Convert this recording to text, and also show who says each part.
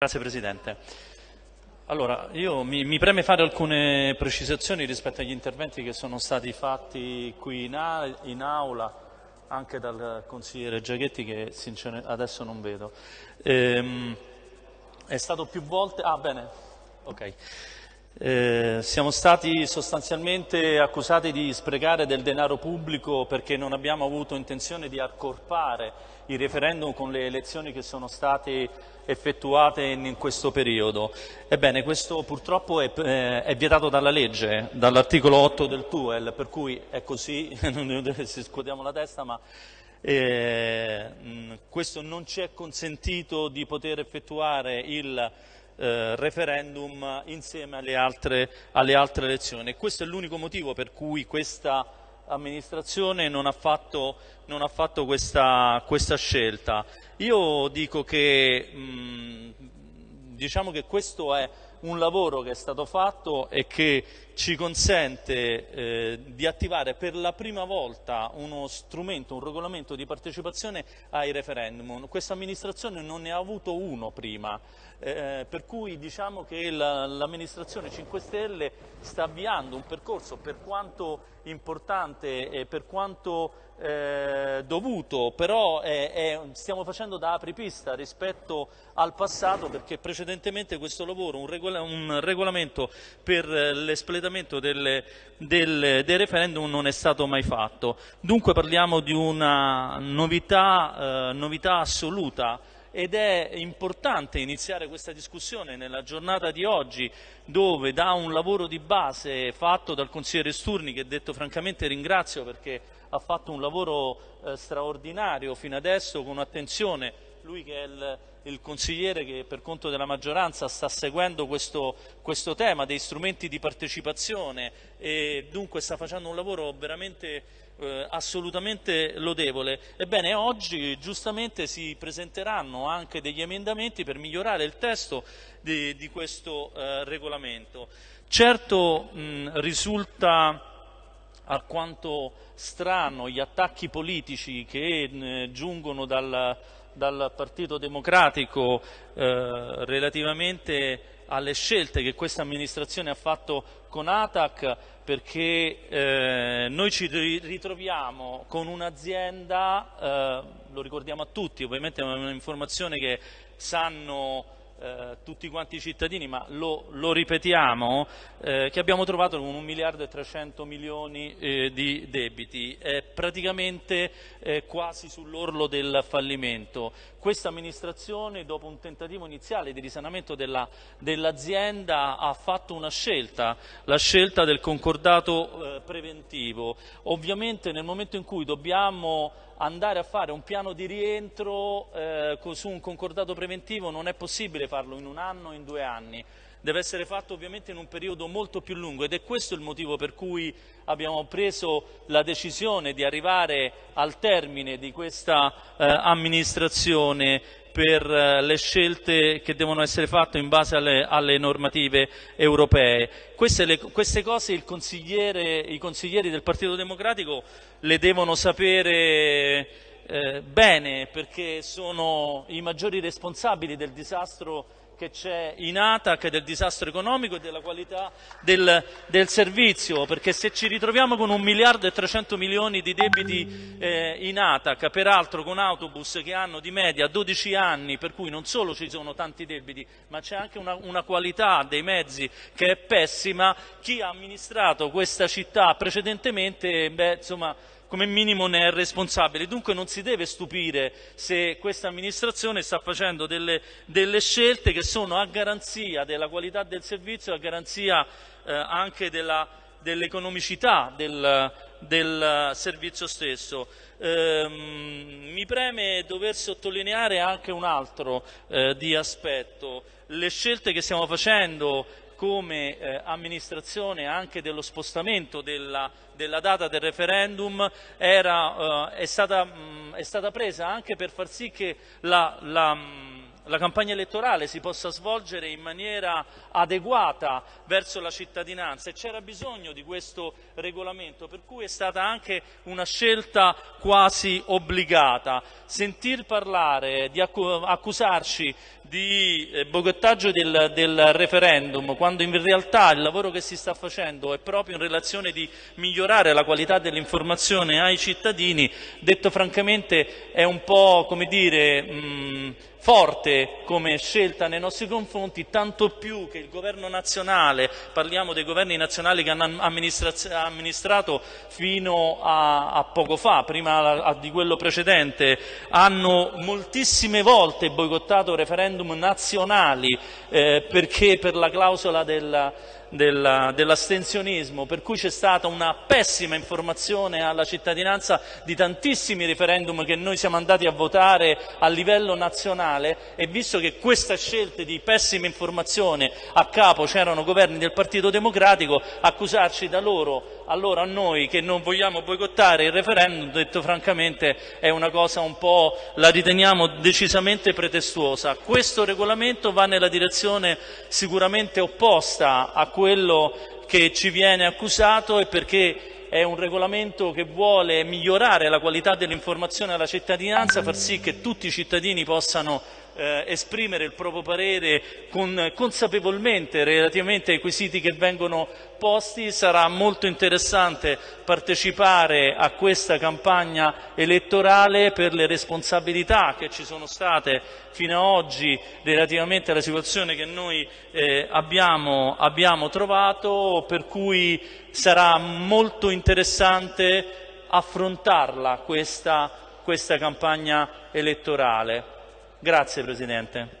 Speaker 1: Grazie Presidente. Allora, io mi, mi, preme fare alcune precisazioni rispetto agli interventi che sono stati fatti qui in, a, in aula, anche dal consigliere Giachetti che adesso non vedo. Ehm, è stato più volte... Ah, bene, ok. Eh, siamo stati sostanzialmente accusati di sprecare del denaro pubblico perché non abbiamo avuto intenzione di accorpare il referendum con le elezioni che sono state effettuate in questo periodo. Ebbene, questo purtroppo è, eh, è vietato dalla legge, dall'articolo 8 del TUEL, per cui è così, non si scuotiamo la testa, ma eh, questo non ci è consentito di poter effettuare il eh, referendum insieme alle altre, alle altre elezioni. Questo è l'unico motivo per cui questa amministrazione non ha fatto, non ha fatto questa, questa, scelta. Io dico che, mh, diciamo che questo è un lavoro che è stato fatto e che ci consente eh, di attivare per la prima volta uno strumento, un regolamento di partecipazione ai referendum. Questa amministrazione non ne ha avuto uno prima, eh, per cui diciamo che l'amministrazione 5 Stelle sta avviando un percorso per quanto importante e per quanto eh, dovuto, però è, è, stiamo facendo da apripista rispetto al passato perché precedentemente questo lavoro, un, regola, un regolamento per l'espletamento dei referendum non è stato mai fatto. Dunque parliamo di una novità, eh, novità assoluta ed è importante iniziare questa discussione nella giornata di oggi dove da un lavoro di base fatto dal consigliere Sturni che detto francamente ringrazio perché ha fatto un lavoro eh, straordinario fino adesso con attenzione lui che è il, il, consigliere che per conto della maggioranza sta seguendo questo, questo, tema dei strumenti di partecipazione e dunque sta facendo un lavoro veramente eh, assolutamente lodevole. Ebbene oggi giustamente si presenteranno anche degli emendamenti per migliorare il testo di, di questo eh, regolamento. Certo mh, risulta alquanto strano gli attacchi politici che eh, giungono dal, dal, Partito Democratico eh, relativamente alle scelte che questa amministrazione ha fatto con ATAC perché eh, noi ci ritroviamo con un'azienda, eh, lo ricordiamo a tutti, ovviamente è un'informazione che sanno eh, tutti quanti i cittadini, ma lo, lo ripetiamo, eh, che abbiamo trovato con un miliardo e 300 milioni eh, di debiti, è praticamente eh, quasi sull'orlo del fallimento. Questa amministrazione, dopo un tentativo iniziale di risanamento dell'azienda, dell ha fatto una scelta, la scelta del concordato eh, preventivo. Ovviamente nel momento in cui dobbiamo andare a fare un piano di rientro eh, su un concordato preventivo non è possibile farlo in un anno o in due anni, deve essere fatto ovviamente in un periodo molto più lungo ed è questo il motivo per cui abbiamo preso la decisione di arrivare al termine di questa eh, amministrazione per eh, le scelte che devono essere fatte in base alle, alle normative europee. Queste, le, queste cose i consiglieri del Partito Democratico le devono sapere eh, bene perché sono i maggiori responsabili del disastro che c'è in ATAC del disastro economico e della qualità del, del, servizio, perché se ci ritroviamo con un miliardo e 300 milioni di debiti eh, in ATAC, peraltro con autobus che hanno di media 12 anni, per cui non solo ci sono tanti debiti, ma c'è anche una, una qualità dei mezzi che è pessima, chi ha amministrato questa città precedentemente, beh, insomma, come minimo ne è responsabile. Dunque non si deve stupire se questa amministrazione sta facendo delle, delle scelte che sono a garanzia della qualità del servizio, a garanzia eh, anche dell'economicità del, del, servizio stesso. Eh, mi preme dover sottolineare anche un altro eh, di aspetto. Le scelte che stiamo facendo come eh, amministrazione anche dello spostamento della, della data del referendum era, eh, è, stata, mh, è, stata, presa anche per far sì che la, la, la campagna elettorale si possa svolgere in maniera adeguata verso la cittadinanza e c'era bisogno di questo regolamento, per cui è stata anche una scelta quasi obbligata. Sentir parlare, di accusarci di eh, boicottaggio del, del, referendum, quando in realtà il lavoro che si sta facendo è proprio in relazione di migliorare la qualità dell'informazione ai cittadini, detto francamente è un po' come dire mh, forte come scelta nei nostri confronti, tanto più che il governo nazionale, parliamo dei governi nazionali che hanno amministrato fino a, a poco fa, prima a, di quello precedente, hanno moltissime volte boicottato referendum nazionali eh, perché per la clausola della dell'astensionismo, per cui c'è stata una pessima informazione alla cittadinanza di tantissimi referendum che noi siamo andati a votare a livello nazionale e visto che questa scelta di pessima informazione a capo c'erano governi del Partito Democratico, accusarci da loro allora noi che non vogliamo boicottare il referendum, detto francamente, è una cosa un po', la riteniamo decisamente pretestuosa. Questo regolamento va nella direzione sicuramente opposta a quello che ci viene accusato e perché è un regolamento che vuole migliorare la qualità dell'informazione alla cittadinanza, far sì che tutti i cittadini possano eh, esprimere il proprio parere con, consapevolmente relativamente ai quesiti che vengono posti. Sarà molto interessante partecipare a questa campagna elettorale per le responsabilità che ci sono state fino ad oggi relativamente alla situazione che noi eh, abbiamo, abbiamo trovato, per cui sarà molto interessante affrontarla questa, questa campagna elettorale. Grazie Presidente.